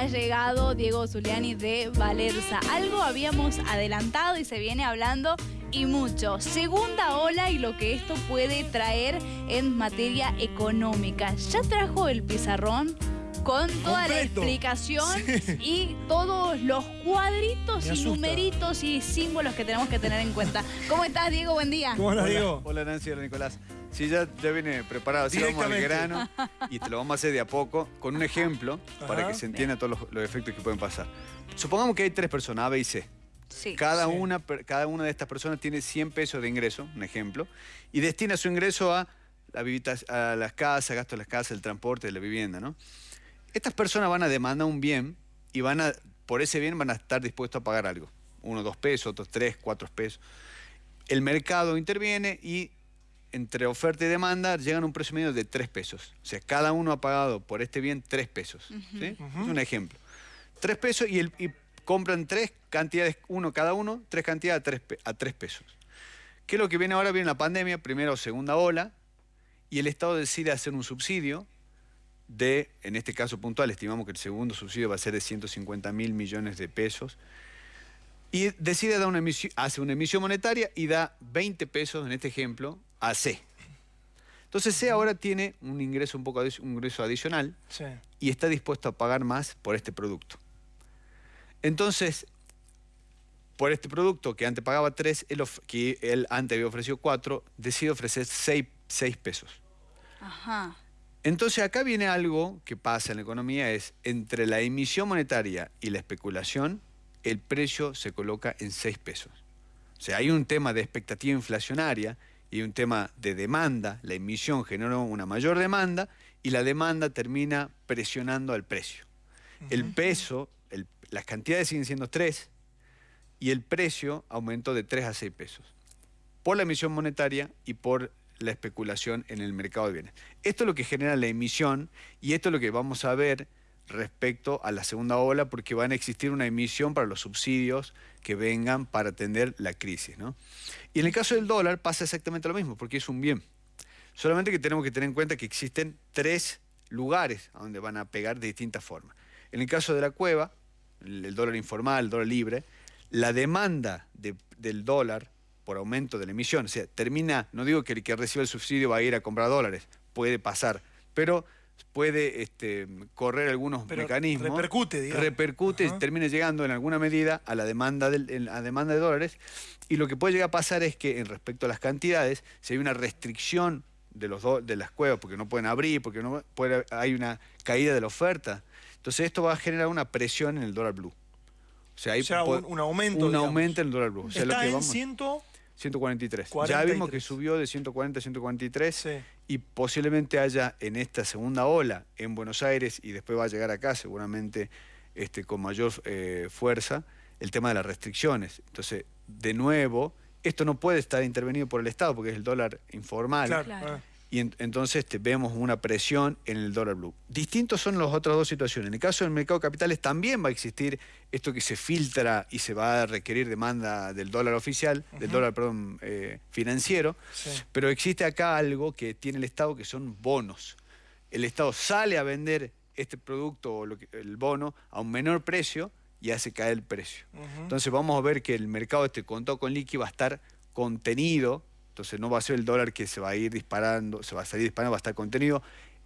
ha llegado Diego Zuliani de Valerza. Algo habíamos adelantado y se viene hablando y mucho. Segunda ola y lo que esto puede traer en materia económica. ¿Ya trajo el pizarrón? con toda la explicación y todos los cuadritos y numeritos y símbolos que tenemos que tener en cuenta. ¿Cómo estás, Diego? Buen día. ¿Cómo estás, Diego? Hola, Nancy, hola, Nicolás. Sí, ya, ya viene preparado. Así vamos al grano y te lo vamos a hacer de a poco con un ejemplo para que se entienda todos los, efectos que pueden pasar. Supongamos que hay tres personas, A, B y C. Sí. Cada, Una, cada una de estas personas tiene 100 pesos de ingreso, un ejemplo, y destina su ingreso a, la a las casas, gastos de las casas, el transporte, de la vivienda, ¿no? Estas personas van a demandar un bien y van a, por ese bien van a estar dispuestos a pagar algo. Uno, dos pesos, otros tres, cuatro pesos. El mercado interviene y entre oferta y demanda llegan a un precio medio de tres pesos. O sea, cada uno ha pagado por este bien tres pesos. Es un ejemplo. Tres pesos y, el, compran tres cantidades, uno cada uno, tres cantidades a tres, a tres pesos. ¿Qué es lo que viene ahora? Viene la pandemia, primera o segunda ola, y el Estado decide hacer un subsidio de, en este caso puntual, estimamos que el segundo subsidio va a ser de 150 mil millones de pesos, y decide dar una emisión, hace una emisión monetaria y da 20 pesos, en este ejemplo, a C. Entonces C ahora tiene un ingreso un poco un ingreso adicional y está dispuesto a pagar más por este producto. Entonces, por este producto que antes pagaba 3, él, que él antes había ofrecido 4, decide ofrecer 6, 6 pesos. Ajá. Entonces acá viene algo que pasa en la economía, es entre la emisión monetaria y la especulación, el precio se coloca en 6 pesos. O sea, hay un tema de expectativa inflacionaria y un tema de demanda. La emisión generó una mayor demanda y la demanda termina presionando al precio. El peso, las cantidades siguen siendo 3 y el precio aumentó de 3 a 6 pesos. Por la emisión monetaria y por la especulación en el mercado de bienes. Esto es lo que genera la emisión y esto es lo que vamos a ver respecto a la segunda ola porque van a existir una emisión para los subsidios que vengan para atender la crisis. ¿no? Y en el caso del dólar pasa exactamente lo mismo porque es un bien. Solamente que tenemos que tener en cuenta que existen tres lugares a donde van a pegar de distintas formas. En el caso de la cueva, el dólar informal, el dólar libre, la demanda del dólar por aumento de la emisión. O sea, termina, no digo que el que reciba el subsidio va a ir a comprar dólares, puede pasar, pero puede este, correr algunos mecanismos. Repercute, digamos. Repercute y termina llegando en alguna medida a la demanda, la demanda de dólares. Y lo que puede llegar a pasar es que en respecto a las cantidades, si hay una restricción de, los de las cuevas, porque no pueden abrir, porque no puede, hay una caída de la oferta, entonces esto va a generar una presión en el dólar blue. O sea, hay un, aumento. Un aumento en el dólar blue. Está lo que en vamos, 143. Ya vimos que subió de 140 a 143 y posiblemente haya en esta segunda ola en Buenos Aires y después va a llegar acá seguramente este, con mayor eh, fuerza el tema de las restricciones. Entonces, de nuevo, esto no puede estar intervenido por el Estado porque es el dólar informal. Claro y entonces vemos una presión en el dólar blue. Distintos son las otras dos situaciones. En el caso del mercado de capitales también va a existir esto que se filtra y se va a requerir demanda del dólar oficial, del dólar, perdón, eh, financiero, pero existe acá algo que tiene el Estado que son bonos. El Estado sale a vender este producto o el bono a un menor precio y hace caer el precio. Entonces vamos a ver que el mercado este contado con liqui va a estar contenido entonces no va a ser el dólar que se va a ir disparando, se va a salir disparando, va a estar contenido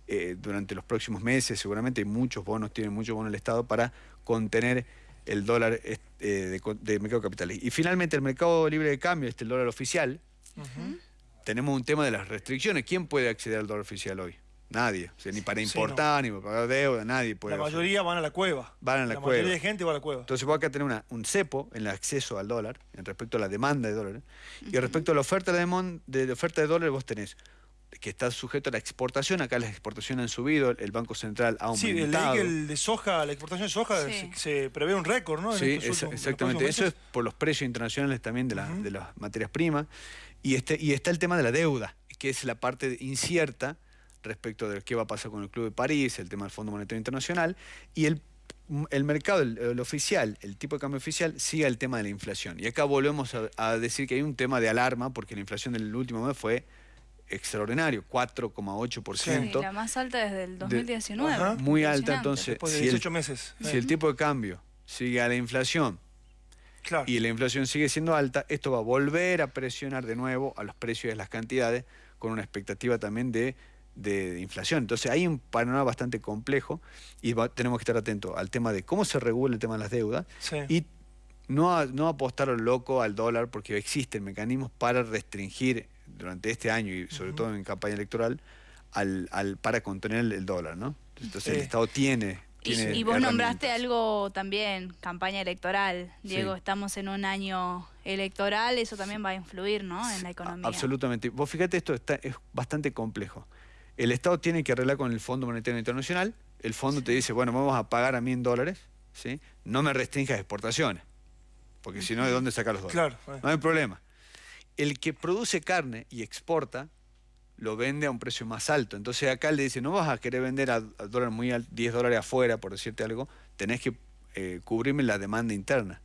eh, durante los próximos meses. Seguramente hay muchos bonos, tiene muchos bonos el Estado para contener el dólar eh, de, mercado de capitales. Y finalmente el mercado libre de cambio, este el dólar oficial, tenemos un tema de las restricciones. ¿Quién puede acceder al dólar oficial hoy? Nadie. O sea, ni para importar, ni para pagar deuda, nadie puede. La mayoría van a la cueva. Van a la, cueva. La mayoría de gente va a la cueva. Entonces vos acá tener una, un cepo en el acceso al dólar, en respecto a la demanda de dólares. Y respecto a la oferta de, de, oferta de dólares, vos tenés que está sujeto a la exportación. Acá las exportaciones han subido, el Banco Central ha aumentado. Sí, el, el de soja, la exportación de soja, se, prevé un récord, ¿no? sí, exactamente. Eso es por los precios internacionales también de, de las materias primas. Y, este, y está el tema de la deuda, que es la parte incierta respecto de qué va a pasar con el Club de París, el tema del Fondo Monetario Internacional, y el, el mercado, el, oficial, el tipo de cambio oficial, sigue el tema de la inflación. Y acá volvemos a, decir que hay un tema de alarma, porque la inflación del último mes fue extraordinario, 4,8%. la más alta desde el 2019. muy alta, entonces, si, el, meses. si el tipo de cambio sigue a la inflación y la inflación sigue siendo alta, esto va a volver a presionar de nuevo a los precios de las cantidades con una expectativa también de, inflación. Entonces hay un panorama bastante complejo y tenemos que estar atentos al tema de cómo se regula el tema de las deudas y no, no apostar al loco al dólar porque existen mecanismos para restringir durante este año y sobre todo en campaña electoral al, al, para contener el dólar, ¿no? Entonces el Estado tiene y, vos nombraste algo también, campaña electoral. Diego, estamos en un año electoral, eso también va a influir ¿no? en la economía. Absolutamente. Vos fíjate, esto está, es bastante complejo. El Estado tiene que arreglar con el Fondo Monetario Internacional. El fondo te dice, bueno, vamos a pagar a mí en dólares, ¿sí? no me restringas exportaciones, porque si no, ¿de dónde saca los dólares? Claro. No hay problema. El que produce carne y exporta lo vende a un precio más alto. Entonces acá le dice, no vas a querer vender a, dólar muy alto, 10 dólares afuera, por decirte algo, tenés que eh, cubrirme la demanda interna.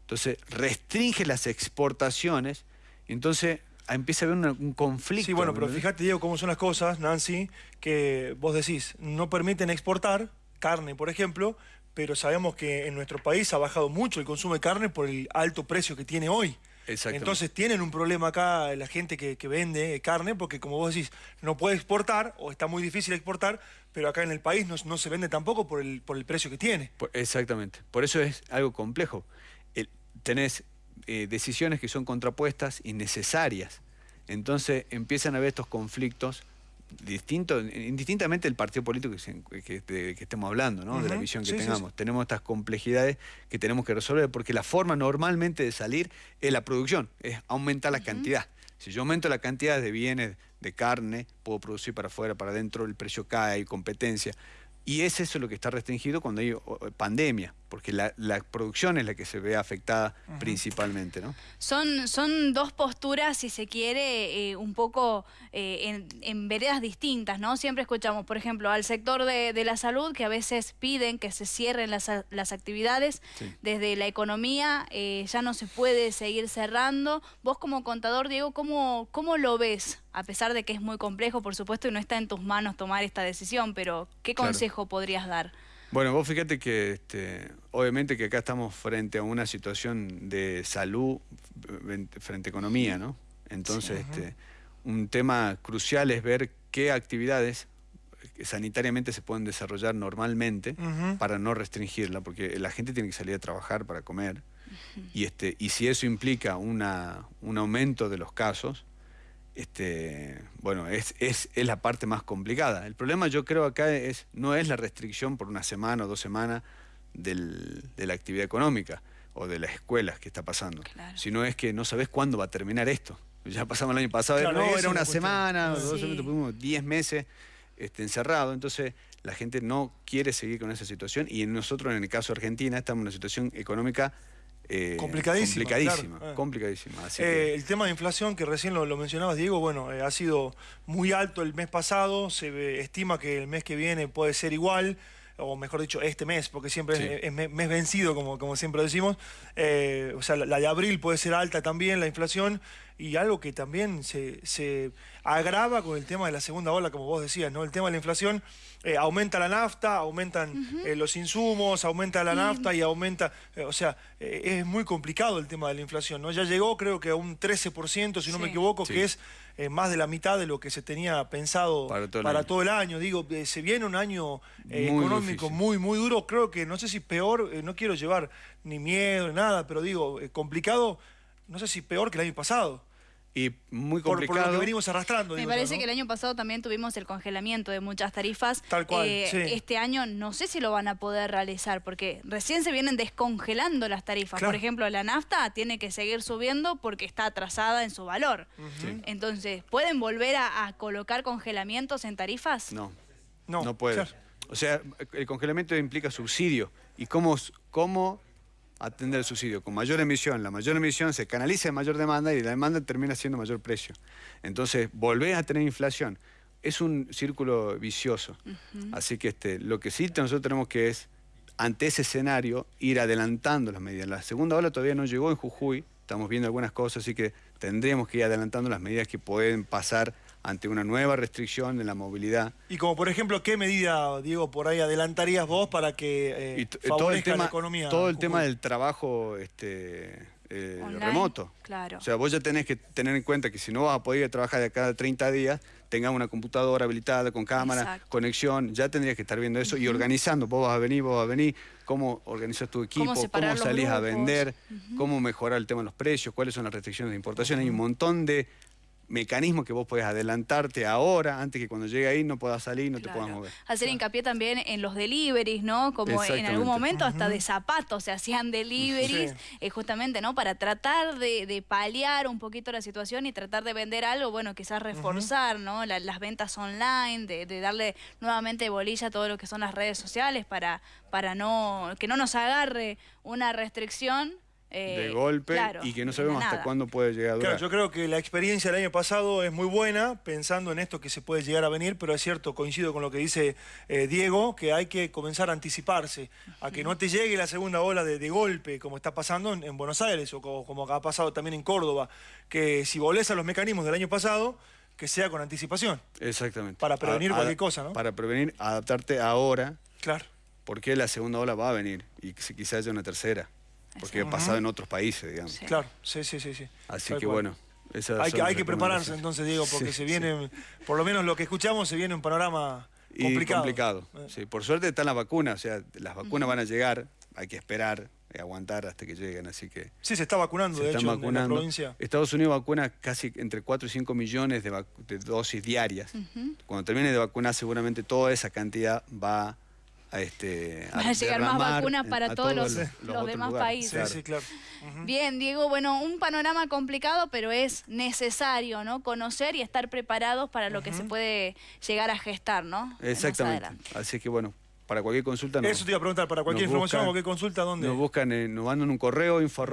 Entonces restringe las exportaciones, entonces empieza a haber un conflicto. Sí, bueno, pero fíjate, Diego, cómo son las cosas, Nancy, que vos decís, no permiten exportar carne, por ejemplo, pero sabemos que en nuestro país ha bajado mucho el consumo de carne por el alto precio que tiene hoy. Entonces tienen un problema acá la gente que, vende carne, porque como vos decís, no puede exportar o está muy difícil exportar, pero acá en el país no, se vende tampoco por el, por el precio que tiene. Exactamente. Por eso es algo complejo. tenés eh, decisiones que son contrapuestas y necesarias. Entonces empiezan a haber estos conflictos distinto, indistintamente el partido político que, que, estemos hablando, ¿no? de la visión que tengamos. Tenemos estas complejidades que tenemos que resolver, porque la forma normalmente de salir es la producción, es aumentar la cantidad. Si yo aumento la cantidad de bienes, de carne, puedo producir para afuera, para adentro, el precio cae, hay competencia. Y es eso lo que está restringido cuando hay pandemia, porque la, producción es la que se ve afectada principalmente. ¿no? Son, son dos posturas, si se quiere, eh, un poco eh, en, veredas distintas. ¿no? Siempre escuchamos, por ejemplo, al sector de, la salud que a veces piden que se cierren las, actividades. Desde la economía eh, ya no se puede seguir cerrando. Vos como contador, Diego, ¿cómo, cómo lo ves? A pesar de que es muy complejo, por supuesto, y no está en tus manos tomar esta decisión, pero ¿qué consejo podrías dar? Bueno, vos fíjate que este, obviamente que acá estamos frente a una situación de salud frente a economía, ¿no? Entonces, este, un tema crucial es ver qué actividades sanitariamente se pueden desarrollar normalmente para no restringirla, porque la gente tiene que salir a trabajar para comer. y, este, y si eso implica una, un aumento de los casos, este, bueno, es, es, es, la parte más complicada. El problema yo creo acá es, no es la restricción por una semana o dos semanas del, de la actividad económica o de las escuelas que está pasando, sino es que no sabes cuándo va a terminar esto. Ya pasamos el año pasado, no, era una semana, dos semanas, diez meses este, encerrado, entonces la gente no quiere seguir con esa situación y nosotros en el caso de Argentina estamos en una situación económica eh, complicadísima. Complicadísima, complicadísima. Eh, el tema de inflación que recién lo, mencionabas, Diego, bueno, eh, ha sido muy alto el mes pasado, se estima que el mes que viene puede ser igual o mejor dicho, este mes, porque siempre es, mes vencido, como, como siempre decimos. o sea, la, de abril puede ser alta también, la inflación, y algo que también se, se, agrava con el tema de la segunda ola, como vos decías, ¿no? El tema de la inflación eh, aumenta la nafta, aumentan eh, los insumos, aumenta la nafta y aumenta, eh, o sea, es muy complicado el tema de la inflación, ¿no? Ya llegó creo que a un 13%, si no me equivoco, que es más de la mitad de lo que se tenía pensado para todo el, año. Digo, se viene un año económico muy, muy duro, creo que, no sé si peor, no quiero llevar ni miedo, ni nada, pero digo, complicado, no sé si peor que el año pasado y muy complicado. Por, lo que venimos arrastrando. Me parece que el año pasado también tuvimos el congelamiento de muchas tarifas. Tal cual, eh, Este año no sé si lo van a poder realizar, porque recién se vienen descongelando las tarifas. Por ejemplo, la nafta tiene que seguir subiendo porque está atrasada en su valor. Entonces, ¿pueden volver a, colocar congelamientos en tarifas? No, no, no puede. O sea, el congelamiento implica subsidio. ¿Y cómo, cómo atender el subsidio. Con mayor emisión, la mayor emisión se canaliza en mayor demanda y la demanda termina siendo mayor precio. Entonces, volver a tener inflación. Es un círculo vicioso. Así que este, lo que sí nosotros tenemos que es, ante ese escenario, ir adelantando las medidas. La segunda ola todavía no llegó en Jujuy, estamos viendo algunas cosas, así que tendríamos que ir adelantando las medidas que pueden pasar ante una nueva restricción en la movilidad. Y como por ejemplo, ¿qué medida, Diego, por ahí adelantarías vos para que eh, todo el tema, la economía? Todo el tema del trabajo este, eh, remoto. Claro. O sea, vos ya tenés que tener en cuenta que si no vas a poder trabajar de cada 30 días, tengas una computadora habilitada con cámara, conexión, ya tendrías que estar viendo eso y organizando. Vos vas a venir, vos vas a venir, cómo organizas tu equipo, cómo, salís a vender, cómo mejorar el tema de los precios, cuáles son las restricciones de importación. Hay un montón de mecanismo que vos podés adelantarte ahora, antes que cuando llegue ahí no puedas salir, no te puedas mover. Hacer hincapié también en los deliveries, ¿no? Como en algún momento hasta de zapatos se hacían deliveries, eh, justamente, ¿no? Para tratar de, paliar un poquito la situación y tratar de vender algo, bueno, quizás reforzar, ¿no? las ventas online, de, darle nuevamente bolilla a todo lo que son las redes sociales para, para no que no nos agarre una restricción de eh, golpe y que no sabemos hasta cuándo puede llegar a durar. Claro, yo creo que la experiencia del año pasado es muy buena, pensando en esto que se puede llegar a venir, pero es cierto, coincido con lo que dice eh, Diego, que hay que comenzar a anticiparse, a que no te llegue la segunda ola de, golpe, como está pasando en, Buenos Aires, o como, ha pasado también en Córdoba, que si volés a los mecanismos del año pasado, que sea con anticipación. Exactamente. Para prevenir cualquier cosa, ¿no? Para prevenir, adaptarte ahora. Claro. Porque la segunda ola va a venir y quizás haya una tercera porque ha pasado en otros países, digamos. Claro, sí, sí, sí. sí. Así que bueno. Hay que, hay que prepararse entonces, Diego, porque se viene, por lo menos lo que escuchamos, se viene un panorama complicado. complicado. Eh. Sí, por suerte están las vacunas, o sea, las vacunas van a llegar, hay que esperar y aguantar hasta que lleguen, así que... Sí, se está vacunando, de hecho, en la provincia. Estados Unidos vacuna casi entre 4 y 5 millones de, dosis diarias. Cuando termine de vacunar, seguramente toda esa cantidad va a este a, llegar más vacunas para todos, los, demás países. Sí, claro. Bien, Diego, bueno, un panorama complicado, pero es necesario, ¿no? Conocer y estar preparados para lo que se puede llegar a gestar, ¿no? Exactamente. Así que bueno, para cualquier consulta. Eso te iba a preguntar, para cualquier información o cualquier consulta, ¿dónde? Nos buscan, nos mandan un correo info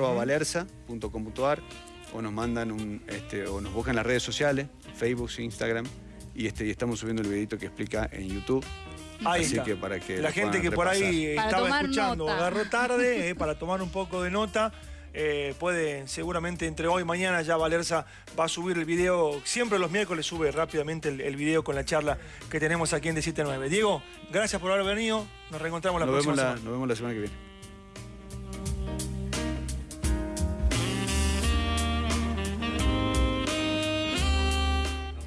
o nos mandan un, este, o nos buscan las redes sociales, Facebook, Instagram, y este, y estamos subiendo el videito que explica en YouTube Así que para que la gente que por ahí estaba escuchando agarró tarde eh, para tomar un poco de nota. Eh, puede seguramente entre hoy y mañana ya Valerza va a subir el video. Siempre los miércoles sube rápidamente el, video con la charla que tenemos aquí en de 9. Diego, gracias por haber venido. Nos reencontramos la próxima semana. Nos vemos la semana que viene.